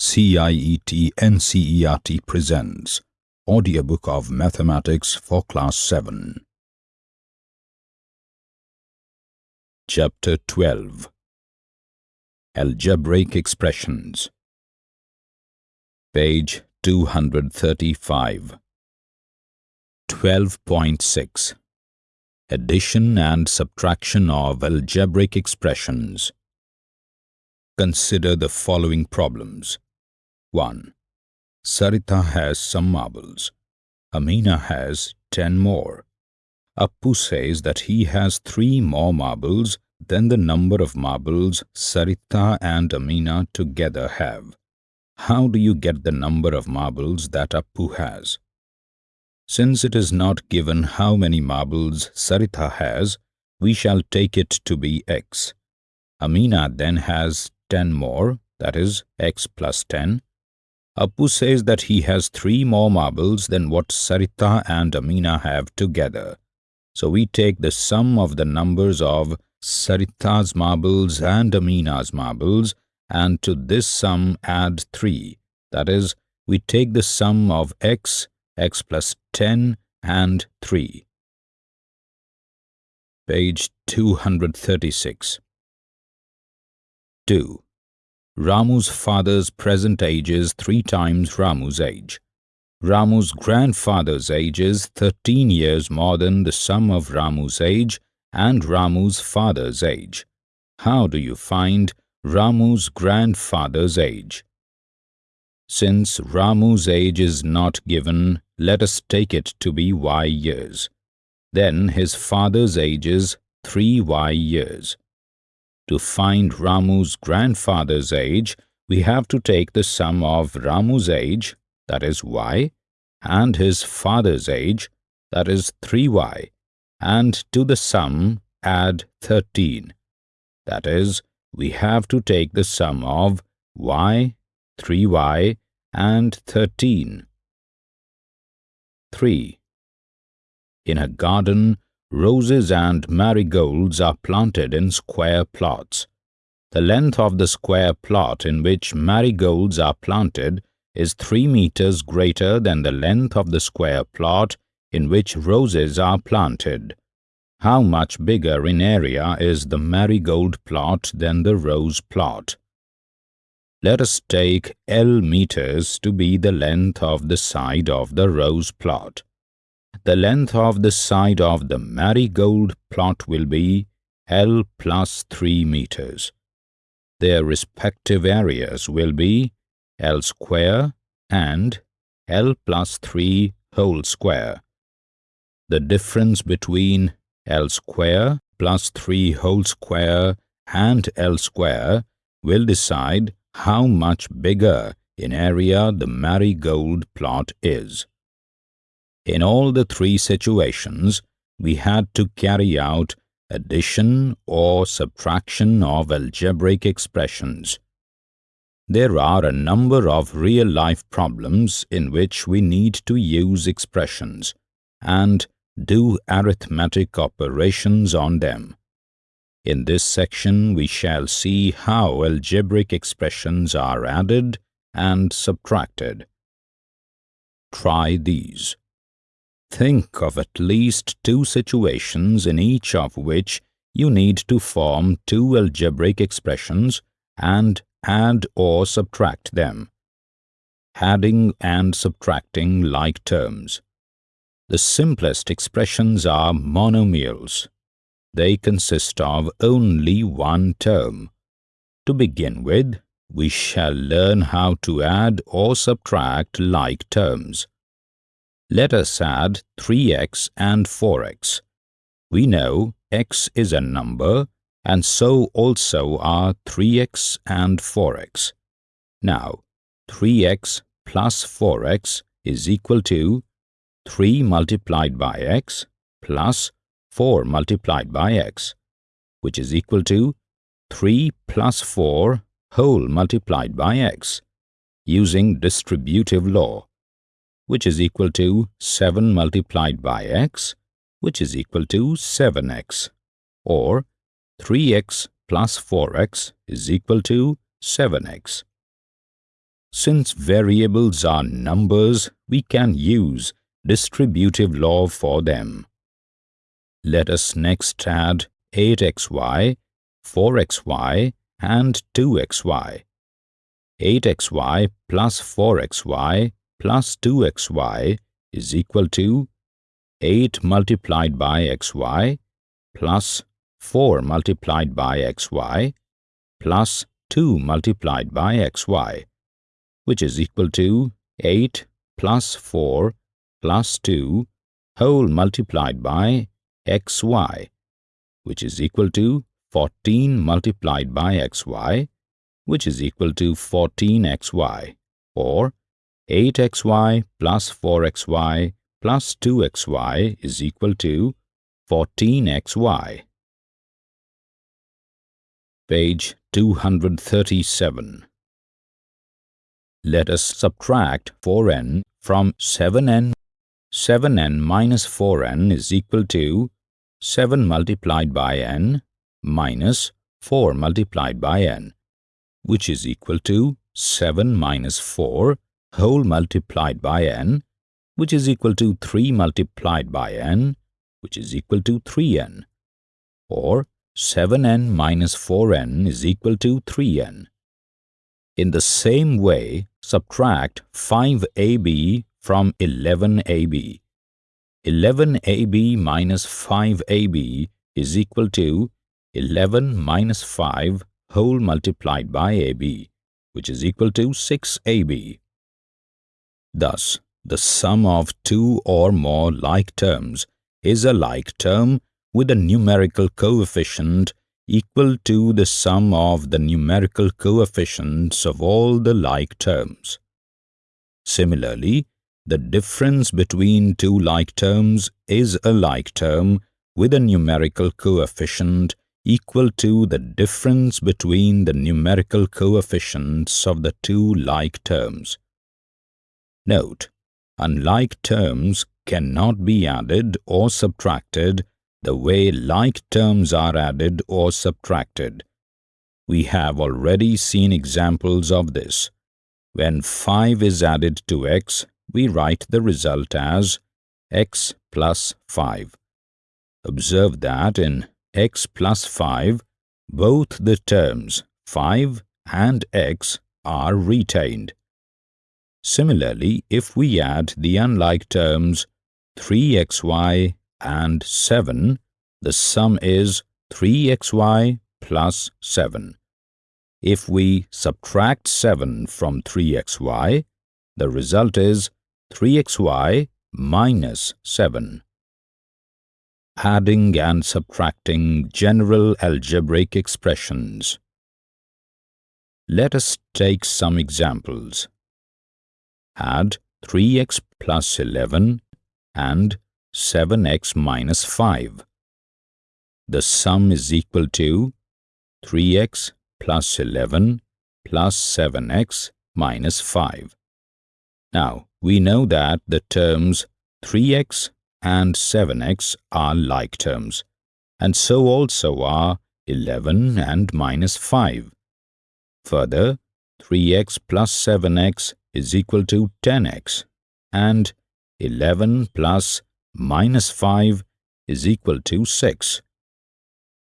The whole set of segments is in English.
CIET NCERT presents Audiobook of Mathematics for Class 7 Chapter 12 Algebraic Expressions. Page 235 12.6 Addition and subtraction of algebraic expressions. Consider the following problems 1. Sarita has some marbles. Amina has 10 more. Appu says that he has 3 more marbles than the number of marbles Sarita and Amina together have. How do you get the number of marbles that Appu has? Since it is not given how many marbles Sarita has, we shall take it to be x. Amina then has 10 more, that is x plus 10, Appu says that he has three more marbles than what Sarita and Amina have together. So we take the sum of the numbers of Sarita's marbles and Amina's marbles and to this sum add 3. That is, we take the sum of x, x plus 10 and 3. Page 236 2. Ramu's father's present age is three times Ramu's age. Ramu's grandfather's age is 13 years more than the sum of Ramu's age and Ramu's father's age. How do you find Ramu's grandfather's age? Since Ramu's age is not given, let us take it to be y years. Then his father's age is 3y years. To find Ramu's grandfather's age, we have to take the sum of Ramu's age, that is y, and his father's age, that is 3y, and to the sum add 13. That is, we have to take the sum of y, 3y, and 13. 3. In a garden, Roses and marigolds are planted in square plots. The length of the square plot in which marigolds are planted is 3 meters greater than the length of the square plot in which roses are planted. How much bigger in area is the marigold plot than the rose plot? Let us take L meters to be the length of the side of the rose plot the length of the side of the marigold plot will be L plus 3 meters. Their respective areas will be L square and L plus 3 whole square. The difference between L square plus 3 whole square and L square will decide how much bigger in area the marigold plot is. In all the three situations, we had to carry out addition or subtraction of algebraic expressions. There are a number of real-life problems in which we need to use expressions and do arithmetic operations on them. In this section, we shall see how algebraic expressions are added and subtracted. Try these. Think of at least two situations in each of which you need to form two algebraic expressions and add or subtract them. Adding and subtracting like terms. The simplest expressions are monomials. They consist of only one term. To begin with, we shall learn how to add or subtract like terms. Let us add 3x and 4x. We know x is a number and so also are 3x and 4x. Now, 3x plus 4x is equal to 3 multiplied by x plus 4 multiplied by x, which is equal to 3 plus 4 whole multiplied by x, using distributive law which is equal to 7 multiplied by x, which is equal to 7x, or 3x plus 4x is equal to 7x. since variables are numbers, we can use distributive law for them. Let us next add 8xy, 4xy and 2xy. 8xy plus 4xy plus 2xy is equal to 8 multiplied by xy plus 4 multiplied by xy plus 2 multiplied by xy, which is equal to 8 plus 4 plus 2 whole multiplied by xy, which is equal to 14 multiplied by xy, which is equal to 14xy, or 8xy plus 4xy plus 2xy is equal to 14xy. Page 237 Let us subtract 4n from 7n. 7n minus 4n is equal to 7 multiplied by n minus 4 multiplied by n, which is equal to 7 minus 4 whole multiplied by n, which is equal to 3 multiplied by n, which is equal to 3n, or 7n minus 4n is equal to 3n. In the same way, subtract 5ab from 11ab. 11ab minus 5ab is equal to 11 minus 5 whole multiplied by ab, which is equal to 6ab. Thus, the sum of two or more like terms is a like term with a numerical coefficient equal to the sum of the numerical coefficients of all the like terms. Similarly, the difference between two like terms is a like term with a numerical coefficient equal to the difference between the numerical coefficients of the two like terms. Note, unlike terms cannot be added or subtracted the way like terms are added or subtracted. We have already seen examples of this. When 5 is added to x, we write the result as x plus 5. Observe that in x plus 5, both the terms 5 and x are retained. Similarly, if we add the unlike terms 3xy and 7, the sum is 3xy plus 7. If we subtract 7 from 3xy, the result is 3xy minus 7. Adding and subtracting general algebraic expressions. Let us take some examples. Add 3x plus 11 and 7x minus 5. The sum is equal to 3x plus 11 plus 7x minus 5. Now, we know that the terms 3x and 7x are like terms, and so also are 11 and minus 5. Further, 3x plus 7x is equal to 10x, and 11 plus minus 5 is equal to 6.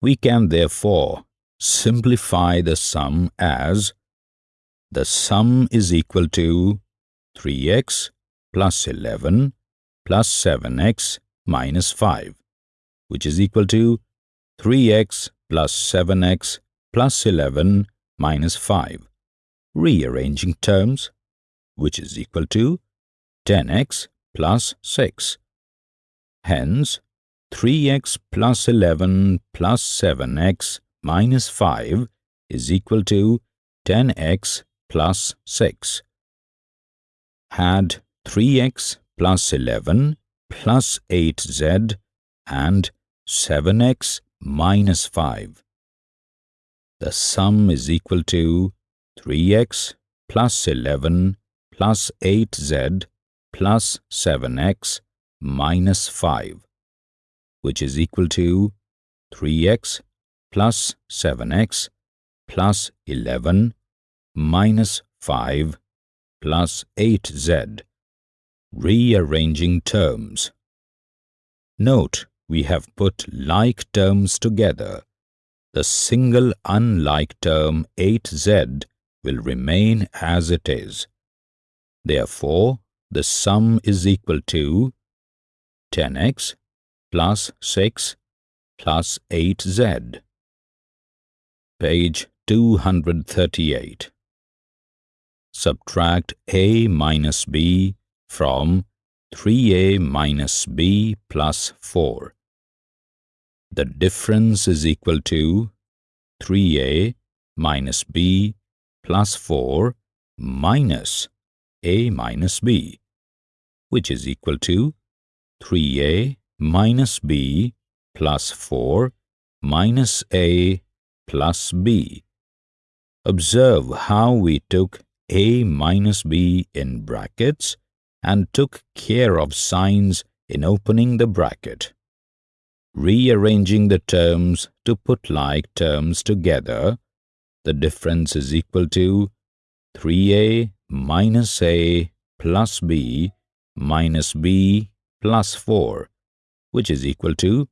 We can therefore simplify the sum as the sum is equal to 3x plus 11 plus 7x minus 5, which is equal to 3x plus 7x plus 11 minus 5, rearranging terms, which is equal to 10x plus 6. Hence, 3x plus 11 plus 7x minus 5 is equal to 10x plus 6 had 3x plus 11 plus 8z and 7x minus 5. The sum is equal to 3x plus 11 plus 8z plus 7x minus 5, which is equal to 3x plus 7x plus 11 minus 5 plus 8z. Rearranging terms. Note, we have put like terms together. The single unlike term 8z will remain as it is. Therefore, the sum is equal to 10x plus 6 plus 8z. Page 238. Subtract a minus b from 3a minus b plus 4. The difference is equal to 3a minus b plus 4 minus a minus b, which is equal to 3a minus b plus 4 minus a plus b. Observe how we took a minus b in brackets and took care of signs in opening the bracket. Rearranging the terms to put like terms together, the difference is equal to 3a minus a plus b minus b plus 4, which is equal to,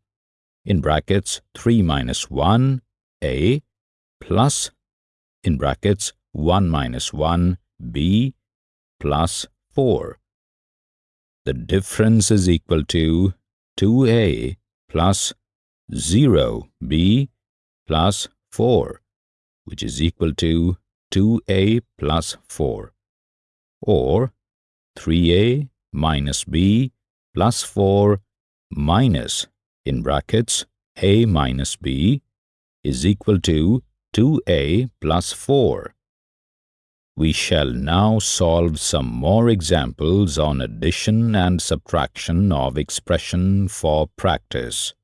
in brackets, 3 minus 1 a plus, in brackets, 1 minus 1 b plus 4. The difference is equal to 2a plus 0b plus 4, which is equal to 2a plus 4 or 3a minus b plus 4 minus in brackets a minus b is equal to 2a plus 4. We shall now solve some more examples on addition and subtraction of expression for practice.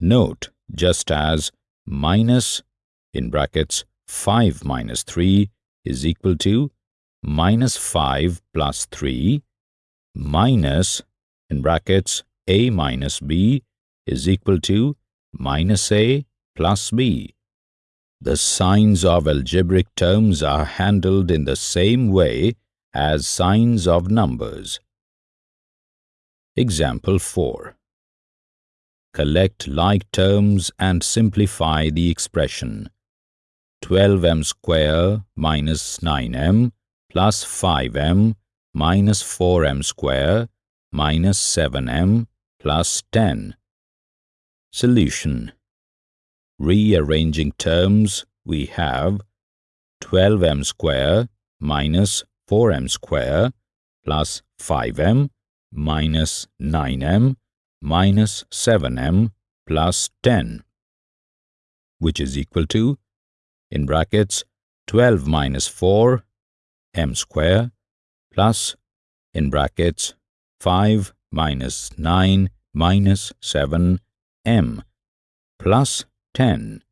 Note, just as minus in brackets 5 minus 3 is equal to minus 5 plus 3 minus in brackets a minus b is equal to minus a plus b. The signs of algebraic terms are handled in the same way as signs of numbers. Example 4. Collect like terms and simplify the expression. 12m square minus 9m plus 5m minus 4m square minus 7m plus 10. Solution Rearranging terms, we have 12m square minus 4m square plus 5m minus 9m minus 7m plus 10, which is equal to, in brackets, 12 minus 4 m square plus in brackets 5 minus 9 minus 7 m plus 10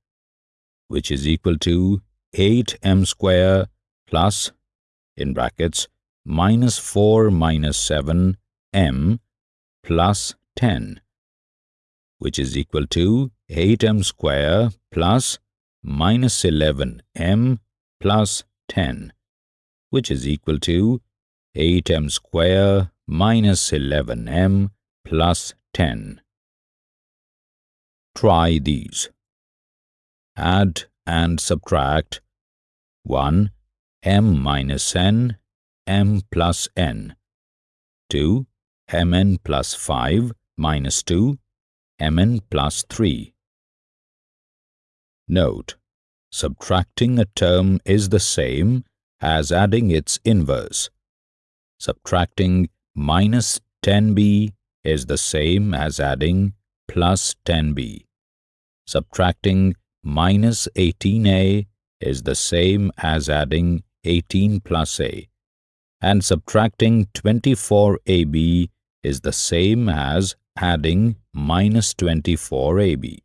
which is equal to 8 m square plus in brackets minus 4 minus 7 m plus 10 which is equal to 8m square plus minus 11m plus 10 which is equal to 8m square minus 11m plus 10. Try these. Add and subtract 1 m minus n m plus n 2 mn plus 5 minus 2 mn plus 3. Note, subtracting a term is the same as adding its inverse. Subtracting minus 10b is the same as adding plus 10b. Subtracting minus 18a is the same as adding 18 plus a. And subtracting 24ab is the same as adding minus 24ab.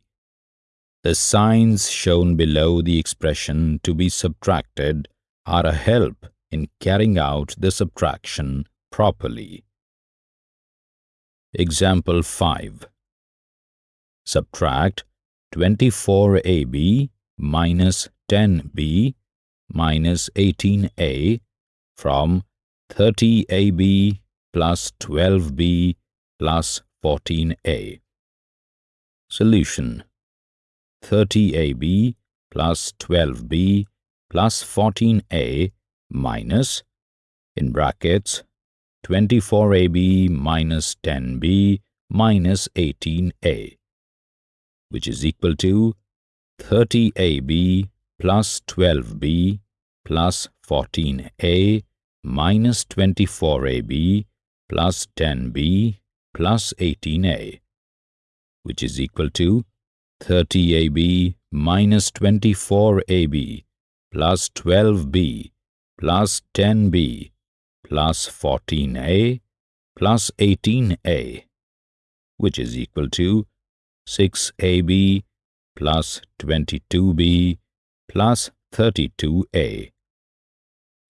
The signs shown below the expression to be subtracted are a help in carrying out the subtraction properly. Example 5. Subtract 24ab minus 10b minus 18a from 30ab plus 12b plus 14a. Solution 30ab plus 12b plus 14a minus in brackets 24ab minus 10b minus 18a which is equal to 30ab plus 12b plus 14a minus 24ab plus 10b plus 18a which is equal to 30ab minus 24ab plus 12b plus 10b plus 14a plus 18a which is equal to 6ab plus 22b plus 32a.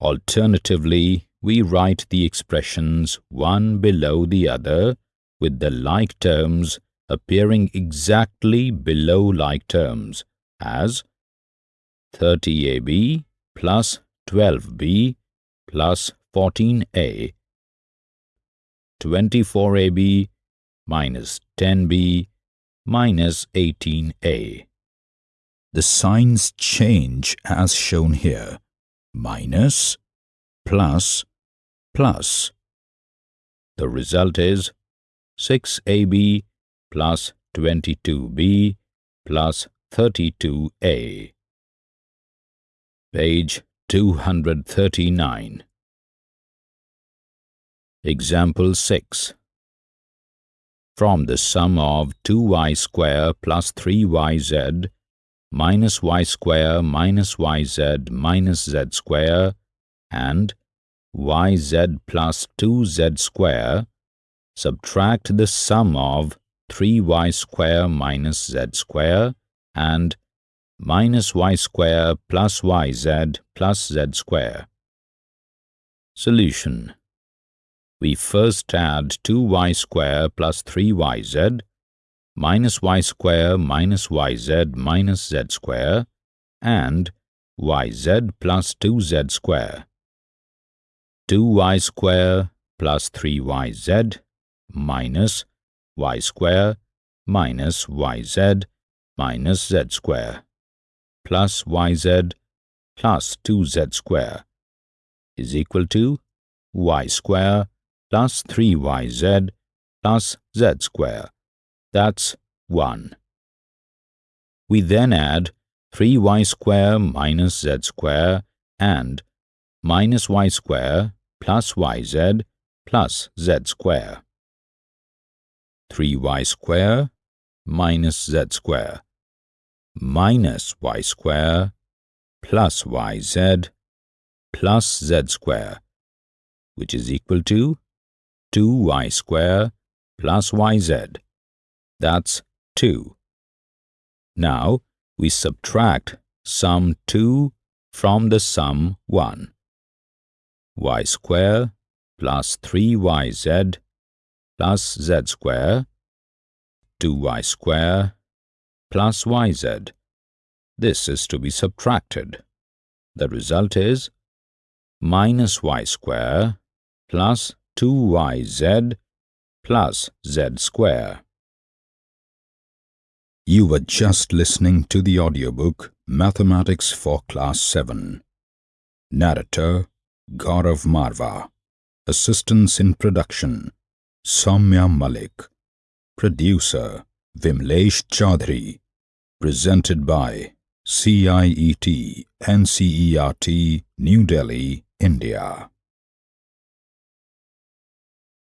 Alternatively, we write the expressions one below the other with the like terms appearing exactly below like terms as 30ab plus 12b plus 14a, 24ab minus 10b minus 18a. The signs change as shown here. Minus, plus, plus. The result is 6ab plus 22b plus 32a. Page 239. Example 6. From the sum of 2y square plus 3yz minus y square minus yz minus z square and yz plus 2z square, subtract the sum of 3y square minus z square and minus y square plus yz plus z square. Solution We first add 2y square plus 3yz minus y square minus yz minus z square and yz plus 2z square. 2y square plus 3yz minus y square minus yz minus z square plus yz plus 2z square is equal to y square plus 3yz plus z square. That's 1. We then add 3y square minus z square and minus y square plus yz plus z square. 3y square minus z square minus y square plus yz plus z square which is equal to 2y square plus yz. That's 2. Now we subtract sum 2 from the sum 1. y square plus 3yz plus z square 2y square plus yz. This is to be subtracted. The result is minus y square plus 2yz plus z square. You were just listening to the audiobook Mathematics for Class 7. Narrator Gaurav Marva. Assistance in production Soumya Malik. Producer Vimlesh Chaudhary. Presented by CIET NCERT New Delhi, India.